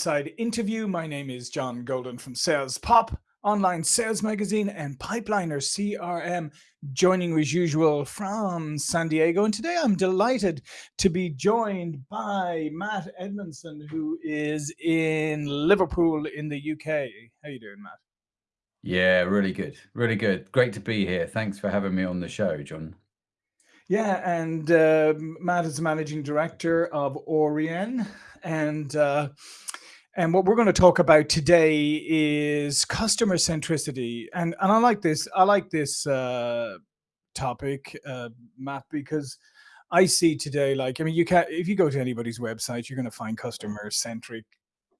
Side interview. My name is John Golden from Sales Pop, online sales magazine, and Pipeliner CRM, joining as usual from San Diego. And today I'm delighted to be joined by Matt Edmondson, who is in Liverpool in the UK. How are you doing, Matt? Yeah, really good. Really good. Great to be here. Thanks for having me on the show, John. Yeah, and uh, Matt is the managing director of Orien, and uh, and what we're going to talk about today is customer centricity. And and I like this. I like this uh, topic, uh, Matt, because I see today, like, I mean, you can't, if you go to anybody's website, you're going to find customer centric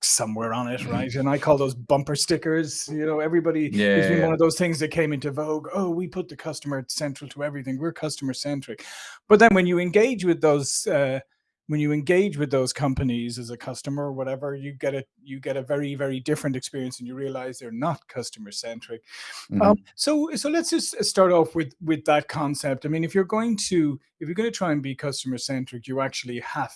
somewhere on it, Mhm. right? And I call those bumper stickers. You know, everybody, Yeah, it's yeah, one of those things that came into vogue. Oh, we put the customer central to everything. We're customer centric. But then when you engage with those, uh, when you engage with those companies as a customer or whatever, you get a you get a very very different experience, and you realize they're not customer centric. Um, Mhm. so so let's just uh, start off with with that concept. I mean, if you're going to if you're going to try and be customer centric, you actually have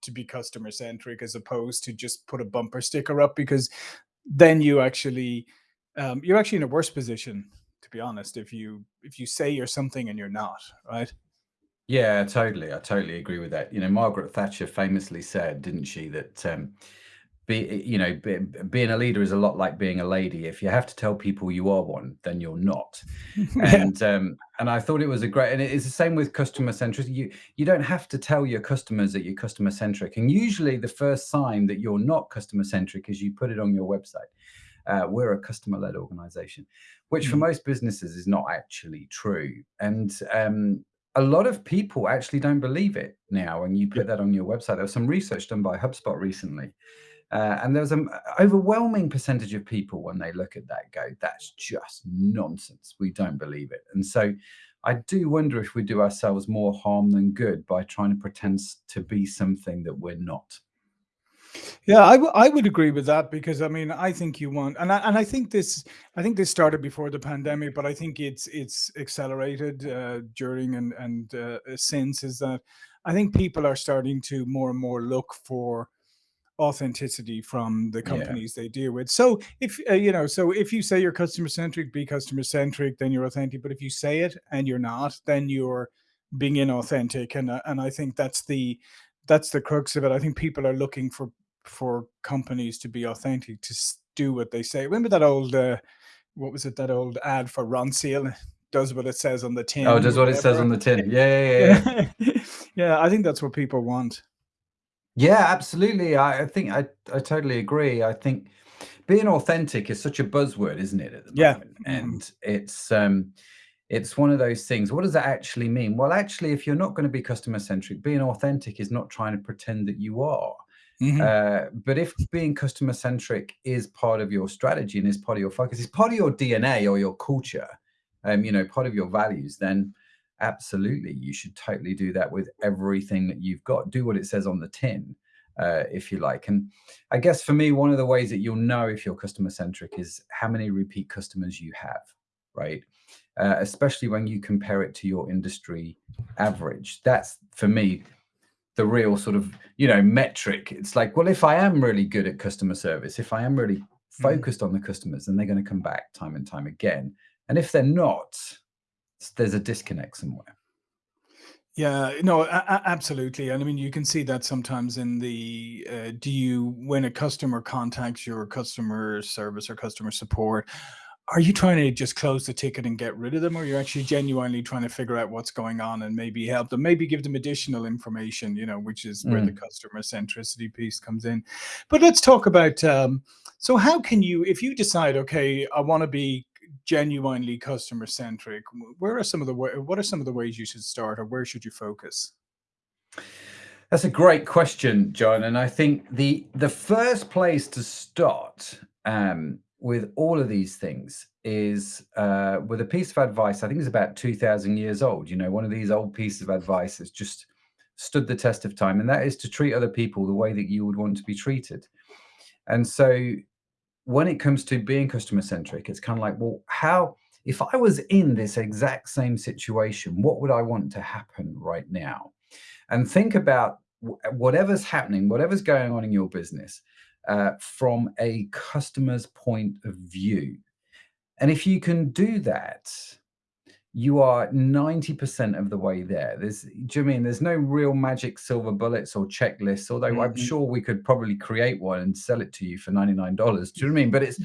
to be customer centric as opposed to just put a bumper sticker up because then you actually um, you're actually in a worse position to be honest if you if you say you're something and you're not right Yeah, totally. I totally agree with that. You know, Margaret Thatcher famously said, didn't she, that um, be you know, be, being a leader is a lot like being a lady. If you have to tell people you are one, then you're not. And um, and I thought it was a great, and it's the same with customer centricity. You you don't have to tell your customers that you're customer centric. And usually, the first sign that you're not customer centric is you put it on your website. Uh, we're a customer led organization, which for Mm. most businesses is not actually true. And um, a lot of people actually don't believe it now And you put that on your website. There was some research done by HubSpot recently uh, and there's an overwhelming percentage of people when they look at that go, that's just nonsense. We don't believe it. And so I do wonder if we do ourselves more harm than good by trying to pretend to be something that we're not. Yeah, I I would agree with that because I mean I think you want and I, and I think this I think this started before the pandemic, but I think it's it's accelerated uh, during and and uh, since is that I think people are starting to more and more look for authenticity from the Yeah. companies they deal with. So if uh, you know, so if you say you're customer centric, be customer centric, then you're authentic. But if you say it and you're not, then you're being inauthentic. And uh, and I think that's the that's the crux of it. I think people are looking for for companies to be authentic, to do what they say. Remember that old uh, what was it? That old ad for Ronseal does what it says on the tin. Oh, does what it says on the tin. Yeah, yeah, yeah, yeah. I think that's what people want. Yeah, absolutely. I, I think I, I totally agree. I think being authentic is such a buzzword, isn't it, at the Yeah. moment? Mhm. And it's um it's one of those things. What does that actually mean? Well, actually, if you're not going to be customer centric, being authentic is not trying to pretend that you are. Mhm. Uh, but if being customer centric is part of your strategy and is part of your focus, is part of your DNA or your culture, um, you know, part of your values, then absolutely you should totally do that with everything that you've got. Do what it says on the tin, uh, if you like. And I guess for me, one of the ways that you'll know if you're customer centric is how many repeat customers you have, right? Uh, especially when you compare it to your industry average. That's for me the real sort of you know metric. It's like well if i am really good at customer service if i am really Mhm. focused on the customers then they're going to come back time and time again. And if they're not there's a disconnect somewhere. Yeah, no, absolutely, and I mean, you can see that sometimes in the, uh, do you when a customer contacts your customer service or customer support, are you trying to just close the ticket and get rid of them, or you're actually genuinely trying to figure out what's going on and maybe help them, maybe give them additional information, you know, which is where the Mm. customer centricity piece comes in. But let's talk about, um, so how can you, if you decide, okay, I want to be genuinely customer centric, where are some of the what are some of the ways you should start, or where should you focus? that's a great question john and i think the the first place to start um, with all of these things is uh, with a piece of advice i think it's about 2000 years old you know one of these old pieces of advice that's just stood the test of time and that is to treat other people the way that you would want to be treated And so when it comes to being customer centric, it's kind of like, well, how, if I was in this exact same situation, what would I want to happen right now? And think about whatever's happening, whatever's going on in your business. Uh, from a customer's point of view. And if you can do that, you are 90% of the way there. There's, do you mean there's no real magic silver bullets or checklists, although mm -hmm. I'm mm-hmm. sure we could probably create one and sell it to you for $99. Do you know what I mean? But it's,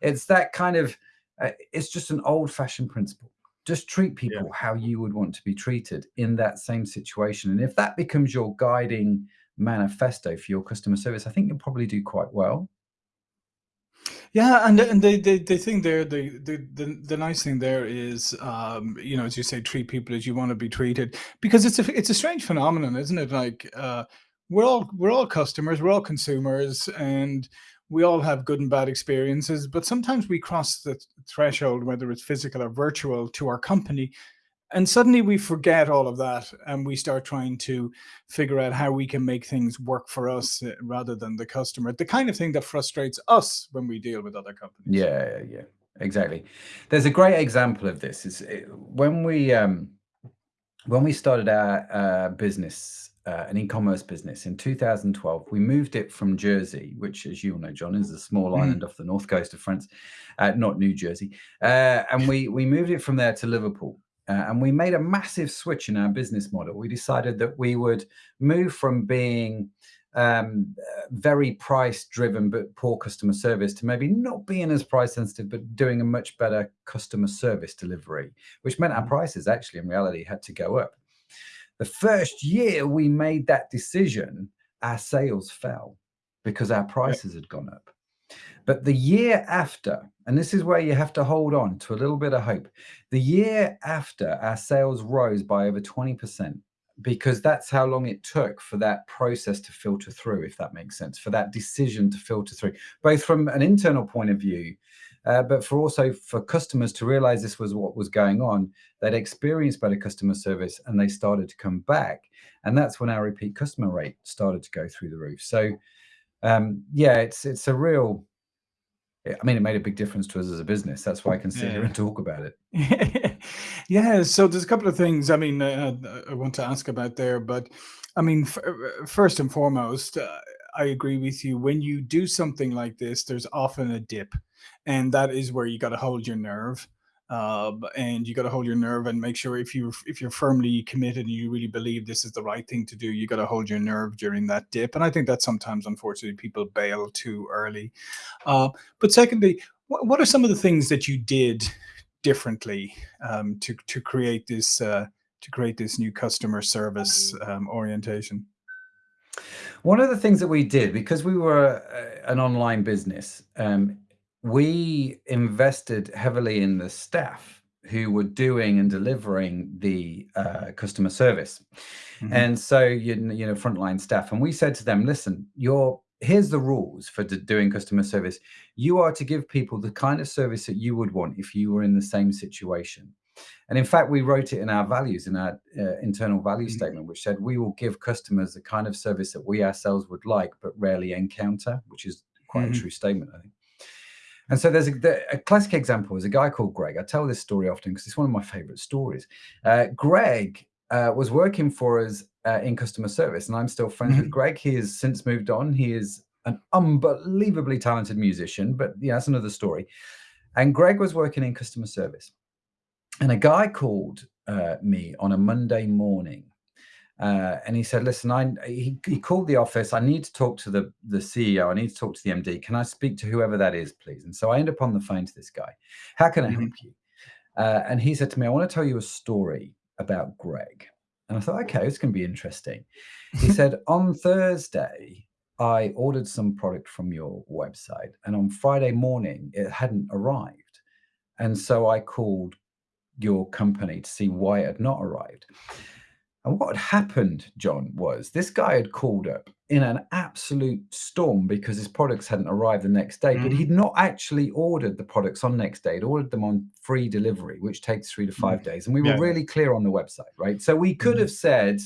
it's that kind of, uh, it's just an old fashioned principle. Just treat people yeah. how you would want to be treated in that same situation. And if that becomes your guiding manifesto for your customer service, I think you'll probably do quite well. Yeah, and and the the, the thing there, the, the the the nice thing there is, um, you know, as you say, treat people as you want to be treated, because it's a it's a strange phenomenon, isn't it? Like, uh, we're all we're all customers, we're all consumers, and we all have good and bad experiences. But sometimes we cross the threshold, whether it's physical or virtual, to our company, and suddenly we forget all of that and we start trying to figure out how we can make things work for us uh, rather than the customer. The kind of thing that frustrates us when we deal with other companies. Yeah yeah exactly. There's a great example of this. Is eh, when we um when we started our uh, business uh, an e-commerce business in 2012 we moved it from jersey which as you all know john is a small mm. island off the north coast of france uh, not new jersey uh, and we we moved it from there to liverpool uh, and we made a massive switch in our business model. We decided that we would move from being um, very price driven but poor customer service to maybe not being as price sensitive but doing a much better customer service delivery, which meant our mm. prices actually in reality had to go up. The first year we made that decision, our sales fell because our prices had gone up. But the year after, and this is where you have to hold on to a little bit of hope, the year after our sales rose by over 20% because that's how long it took for that process to filter through, if that makes sense, for that decision to filter through, both from an internal point of view, uh, but for also for customers to realize this was what was going on, they'd experienced better customer service and they started to come back. And that's when our repeat customer rate started to go through the roof. So um, yeah, it's it's a real I mean, it made a big difference to us as a business. That's why I can sit yeah. here and talk about it. yeah. So there's a couple of things. I mean, uh, I want to ask about there, but I mean, first and foremost, uh, I agree with you. When you do something like this, there's often a dip, and that is where you got to hold your nerve uh, and you got to hold your nerve and make sure if you if you're firmly committed and you really believe this is the right thing to do, you got to hold your nerve during that dip. And I think that sometimes, unfortunately, people bail too early. Uh, but secondly, what, what are some of the things that you did differently um, to to create this uh, to create this new customer service um, orientation? One of the things that we did because we were uh, an online business. Um, we invested heavily in the staff who were doing and delivering the uh, customer service. Mm -hmm. And so, you, you know, frontline staff. And we said to them, listen, you're, here's the rules for doing customer service. You are to give people the kind of service that you would want if you were in the same situation. And in fact, we wrote it in our values, in our uh, internal value mm -hmm. statement, which said we will give customers the kind of service that we ourselves would like, but rarely encounter, which is quite mm -hmm. a true statement, I think. And so there's a, a, classic example is a guy called Greg. I tell this story often because it's one of my favorite stories. Uh, Greg uh, was working for us uh, in customer service, and I'm still friends mm -hmm. with mm-hmm. Greg. He has since moved on. He is an unbelievably talented musician, but yeah, that's another story. And Greg was working in customer service, and a guy called uh, me on a Monday morning uh, and he said, listen, I, he, he called the office. I need to talk to the, the CEO. I need to talk to the MD. Can I speak to whoever that is, please? And so I end up on the phone to this guy. How can I help mm-hmm. you? Uh, and he said to me, I want to tell you a story about Greg. And I thought, okay, it's going to be interesting. He said, on Thursday, I ordered some product from your website. And on Friday morning, it hadn't arrived. And so I called your company to see why it had not arrived. And what had happened, John, was this guy had called up in an absolute storm because his products hadn't arrived the next day, mm. but he'd not actually ordered the products on next day. He'd ordered them on free delivery, which takes three to five mm. days. And we were yeah. really clear on the website, right? So we could mm. have said,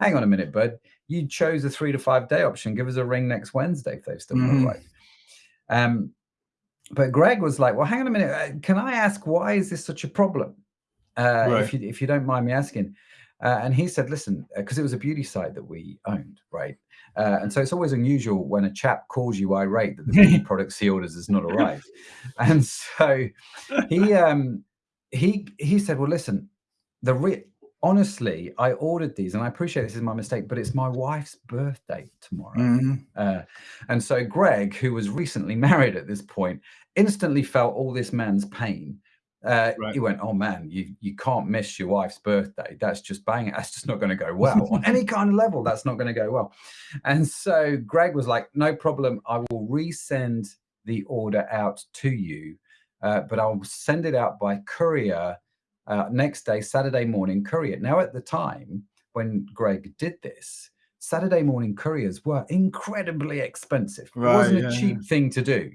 hang on a minute, bud, you chose a three to five day option. Give us a ring next Wednesday if they've still not mm-hmm. arrived. Um, but Greg was like, well, hang on a minute. Uh, can I ask why is this such a problem? Uh, right. if, you, if you don't mind me asking. Uh, and he said, listen, because uh, it was a beauty site that we owned, right? Uh, and so it's always unusual when a chap calls you irate that the beauty products he orders has not arrived. And so he um, he he said, well, listen, the re- honestly, I ordered these, and I appreciate this is my mistake, but it's my wife's birthday tomorrow. Mm-hmm. Uh, and so Greg, who was recently married at this point, instantly felt all this man's pain. Uh, right. He went, "Oh man, you you can't miss your wife's birthday. That's just bang. That's just not going to go well on any kind of level. That's not going to go well." And so Greg was like, "No problem. I will resend the order out to you, uh, but I'll send it out by courier uh, next day, Saturday morning courier. Now, at the time when Greg did this, Saturday morning couriers were incredibly expensive. Right, it wasn't yeah, a cheap yeah. thing to do.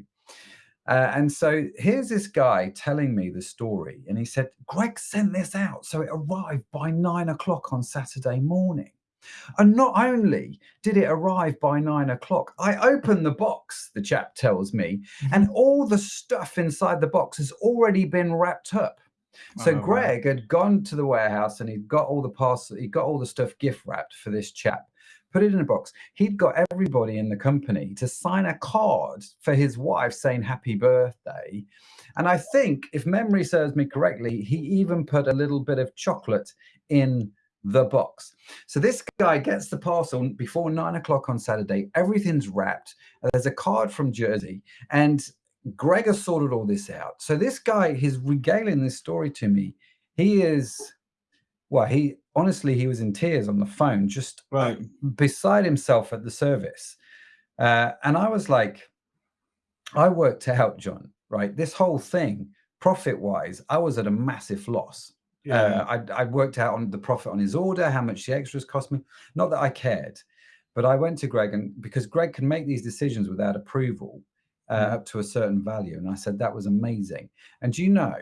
Uh, and so here's this guy telling me the story, and he said, Greg sent this out. So it arrived by nine o'clock on Saturday morning. And not only did it arrive by nine o'clock, I opened the box, the chap tells me, and mm-hmm. all the stuff inside the box has already been wrapped up. So oh, Greg wow. had gone to the warehouse and he'd got all the parcel, he got all the stuff gift wrapped for this chap, put it in a box. He'd got everybody in the company to sign a card for his wife saying happy birthday. And I think, if memory serves me correctly, he even put a little bit of chocolate in the box. So this guy gets the parcel before nine o'clock on Saturday. Everything's wrapped. There's a card from Jersey, and Gregor sorted all this out. So this guy, he's regaling this story to me. He is, well, he honestly, he was in tears on the phone, just right. beside himself at the service. Uh, and I was like, I worked out, John, right? This whole thing, profit wise, I was at a massive loss. Yeah. Uh, I, I worked out on the profit on his order, how much the extras cost me. Not that I cared, but I went to Greg and because Greg can make these decisions without approval uh, mm. up to a certain value. And I said, that was amazing. And do you know,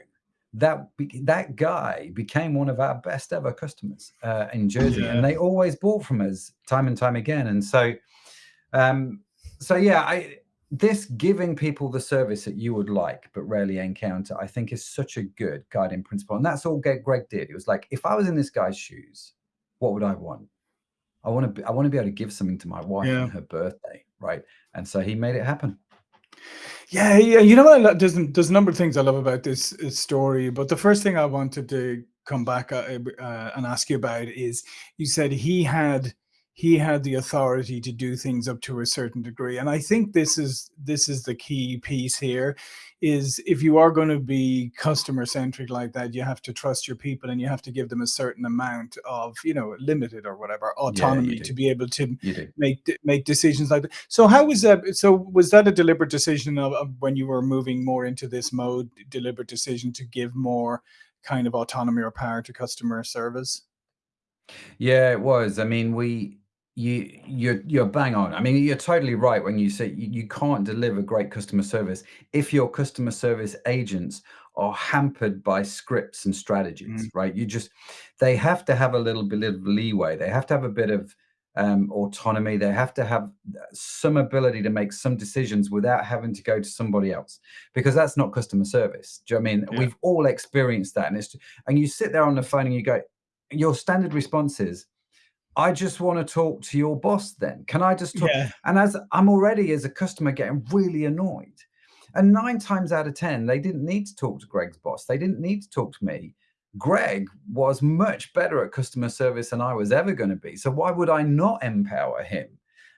that that guy became one of our best ever customers uh, in Jersey, yeah. and they always bought from us time and time again. And so, um, so yeah, I this giving people the service that you would like but rarely encounter, I think, is such a good guiding principle. And that's all Greg did. It was like, if I was in this guy's shoes, what would I want? I want to be, I want to be able to give something to my wife yeah. on her birthday, right? And so he made it happen. Yeah, yeah. You know what? There's there's a number of things I love about this, this story, but the first thing I wanted to come back uh, uh, and ask you about is you said he had he had the authority to do things up to a certain degree and i think this is this is the key piece here is if you are going to be customer centric like that you have to trust your people and you have to give them a certain amount of you know limited or whatever autonomy yeah, to be able to make make decisions like that. So how was that so was that a deliberate decision of, of when you were moving more into this mode deliberate decision to give more kind of autonomy or power to customer service? Yeah, it was. I mean, we you you're you're bang on. I mean, you're totally right when you say you, you can't deliver great customer service if your customer service agents are hampered by scripts and strategies, mm. right? You just they have to have a little bit of leeway. They have to have a bit of um, autonomy. They have to have some ability to make some decisions without having to go to somebody else, because that's not customer service. Do you know I mean? Yeah. We've all experienced that, and it's and you sit there on the phone and you go, your standard response is I just want to talk to your boss then. Can I just talk? Yeah. And as I'm already as a customer getting really annoyed. And nine times out of 10, they didn't need to talk to Greg's boss. They didn't need to talk to me. Greg was much better at customer service than I was ever going to be. So why would I not empower him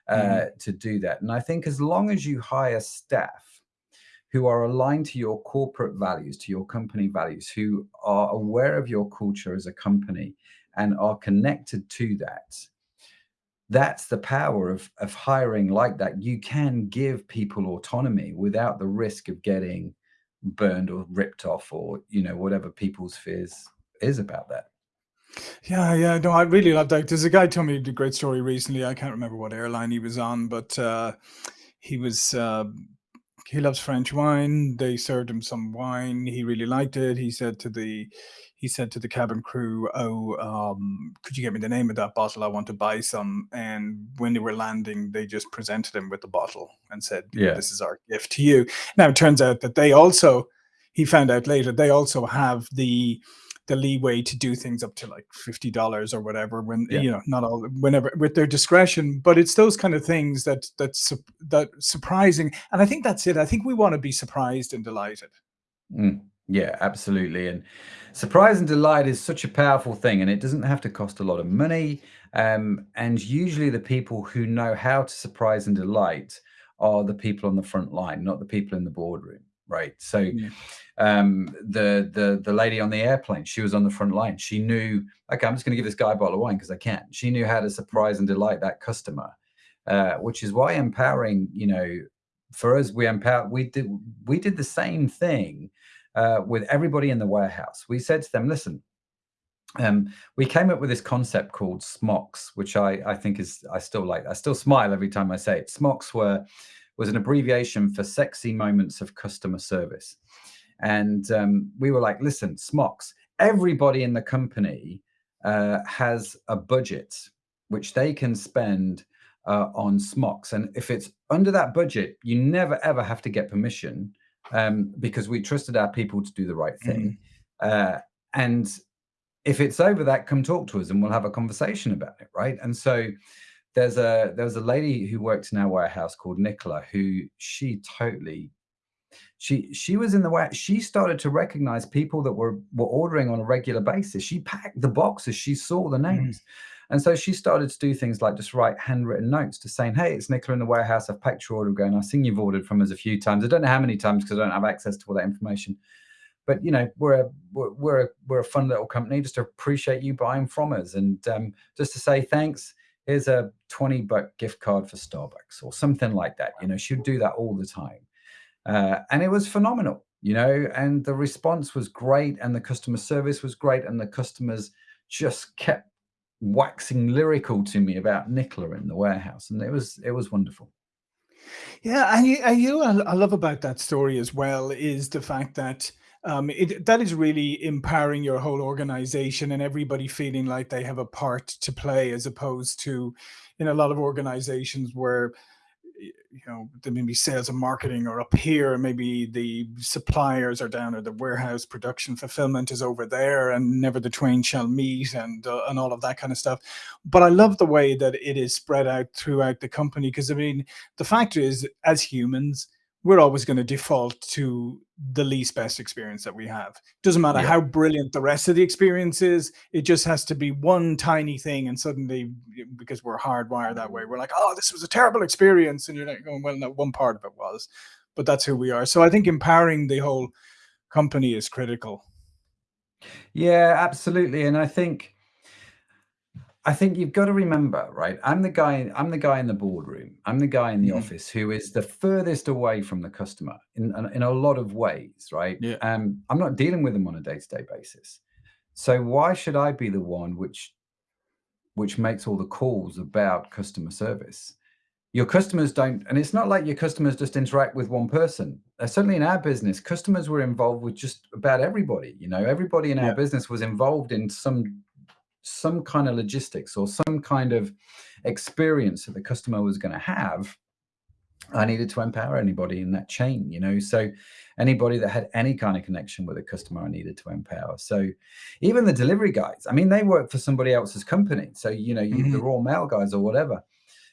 uh, mm. to do that? And I think as long as you hire staff who are aligned to your corporate values, to your company values, who are aware of your culture as a company and are connected to that that's the power of, of hiring like that. You can give people autonomy without the risk of getting burned or ripped off or you know whatever people's fears is about that. Yeah yeah no i really love that. There's a guy told me a great story recently. I can't remember what airline he was on but uh he was uh he loves french wine. They served him some wine. He really liked it. He said to the he said to the cabin crew, "Oh, um, could you get me the name of that bottle? I want to buy some." And when they were landing, they just presented him with the bottle and said, "Yeah, this is our gift to you." Now it turns out that they also, he found out later, they also have the the leeway to do things up to like fifty dollars or whatever. When Yeah. you know, not all whenever with their discretion, but it's those kind of things that that's that surprising. And I think that's it. I think we want to be surprised and delighted. Mm, yeah, absolutely. And surprise and delight is such a powerful thing, and it doesn't have to cost a lot of money. Um, and usually, the people who know how to surprise and delight are the people on the front line, not the people in the boardroom, right? So, Yeah. um, the the the lady on the airplane, she was on the front line. She knew, okay, I'm just going to give this guy a bottle of wine because I can. She knew how to surprise and delight that customer, uh, which is why empowering, you know, for us, we empower. We did we did the same thing uh, with everybody in the warehouse. We said to them, listen, um, we came up with this concept called smocks, which I, I think is I still like. I still smile every time I say it. Smocks were was an abbreviation for sexy moments of customer service, and um, we were like, listen, smocks. Everybody in the company uh, has a budget which they can spend uh, on smocks, and if it's under that budget, you never ever have to get permission um, because we trusted our people to do the right thing. Uh, and if it's over that, come talk to us and we'll have a conversation about it, right? And so there's a there's a lady who works in our warehouse called Nicola who she totally she she was in the way she started to recognize people that were were ordering on a regular basis. She packed the boxes, she saw the Mhm. names. And so she started to do things like just write handwritten notes to saying, Hey, it's Nicola in the warehouse. I've packed your order going. I've seen you've ordered from us a few times. I don't know how many times because I don't have access to all that information but you know we're a we're we're a, we're a fun little company just to appreciate you buying from us and um, just to say thanks here's a 20 buck gift card for starbucks or something like that you know she'd do that all the time uh, and it was phenomenal you know and the response was great and the customer service was great and the customers just kept waxing lyrical to me about nicola in the warehouse and it was it was wonderful. Yeah, and you, and you I love about that story as well is the fact that um, it that is really empowering your whole organization and everybody feeling like they have a part to play, as opposed to in a lot of organizations where you know there may be sales and marketing are up here, and maybe the suppliers are down, or the warehouse production fulfillment is over there, and never the twain shall meet, and uh, and all of that kind of stuff. But I love the way that it is spread out throughout the company because I mean the fact is, as humans, we're always going to default to the least best experience that we have. Doesn't matter yeah how brilliant the rest of the experience is, it just has to be one tiny thing. And suddenly, because we're hardwired that way, mm. we're like, oh, this was a terrible experience. And you're like, going, well, no, one part of it was, but that's who we are. So I think empowering the whole company is critical. yeah absolutely and i think I think you've got to remember, right? I'm the guy. I'm the guy in the boardroom. I'm the guy in the Mhm. office who is the furthest away from the customer in in a lot of ways, right? Yeah. Um, I'm not dealing with them on a day to day basis. So why should I be the one which which makes all the calls about customer service? Your customers don't, and it's not like your customers just interact with one person. Uh, certainly in our business, customers were involved with just about everybody. You know, everybody in our business was involved in some some kind of logistics or some kind of experience that the customer was going to have i needed to empower anybody in that chain you know? So anybody that had any kind of connection with a customer i needed to empower. So even the delivery guys i mean they work for somebody else's company. So you know you, the Mhm. Royal Mail guys or whatever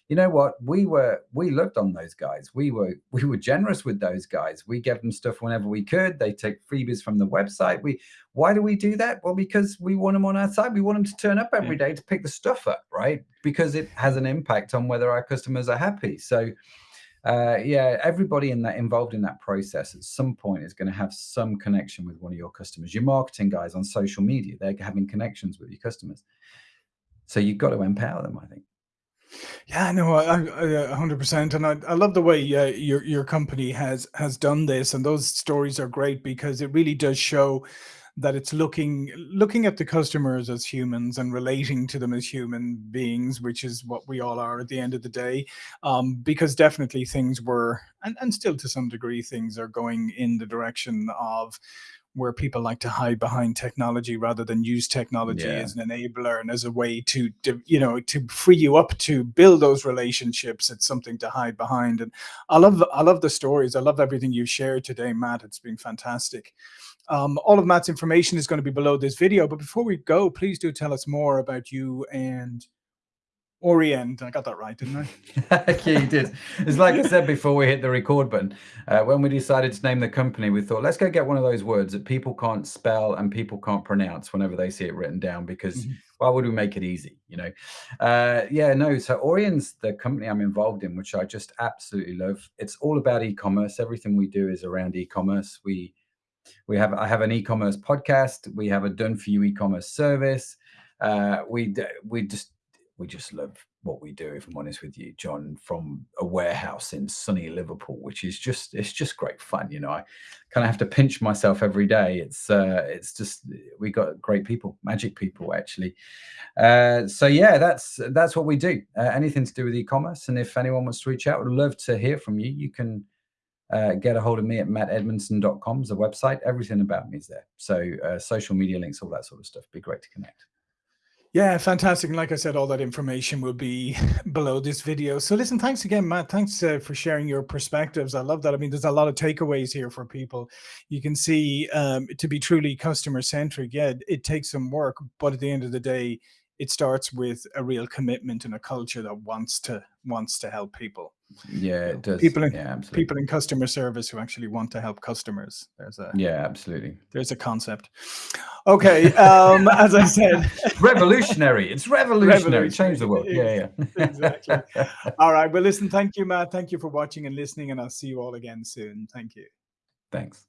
you know what? We were we looked on those guys. We were we were generous with those guys. We gave them stuff whenever we could. They take freebies from the website. We why do we do that? Well because we want them on our side we want them to turn up every day to pick the stuff up right? Because it has an impact on whether our customers are happy. So uh, yeah everybody in that involved in that process at some point is going to have some connection with one of your customers. Your marketing guys on social media they're having connections with your customers. So you've got to empower them i think Yeah, no, I, a hundred percent, and I, I love the way uh, your your company has has done this, and those stories are great because it really does show that it's looking looking at the customers as humans and relating to them as human beings, which is what we all are at the end of the day. Um, because definitely things were, and, and still to some degree, things are going in the direction of where people like to hide behind technology rather than use technology yeah. as an enabler and as a way to, to you know to free you up to build those relationships it's something to hide behind. And i love i love the stories. I love everything you've shared today matt. It's been fantastic. Um, all of Matt's information is going to be below this video. But before we go, please do tell us more about you and Orient. I got that right, didn't I? yeah, you did. It's like I said before we hit the record button. Uh, when we decided to name the company, we thought, let's go get one of those words that people can't spell and people can't pronounce whenever they see it written down because mm -hmm. why would we make it easy, you know? Uh, yeah, no. So Orient's the company I'm involved in, which I just absolutely love. It's all about e-commerce. Everything we do is around e-commerce. We we have I have an e-commerce podcast. We have a done for you e-commerce service. Uh, we we just we just love what we do, if I'm honest with you, John, from a warehouse in sunny Liverpool, which is just it's just great fun. You know, I kind of have to pinch myself every day. It's uh it's just we got great people, magic people actually. Uh so yeah, that's that's what we do. Uh, anything to do with e-commerce. And if anyone wants to reach out, would love to hear from you. You can uh, get a hold of me at mattedmondson.com is the website. Everything about me is there. So uh, social media links, all that sort of stuff. Be great to connect. Yeah, fantastic. And like I said, all that information will be below this video. So listen, thanks again, Matt. Thanks uh, for sharing your perspectives. I love that. I mean, there's a lot of takeaways here for people. You can see um, to be truly customer centric, yeah, it, it takes some work, but at the end of the day, it starts with a real commitment and a culture that wants to wants to help people. Yeah, it does. People in yeah, people in customer service who actually want to help customers. There's a yeah, absolutely. There's a concept. Okay, um, as I said, revolutionary. It's revolutionary. revolutionary. Change the world. Yeah, yeah. exactly. All right. Well, listen. Thank you, Matt. Thank you for watching and listening, and I'll see you all again soon. Thank you. Thanks.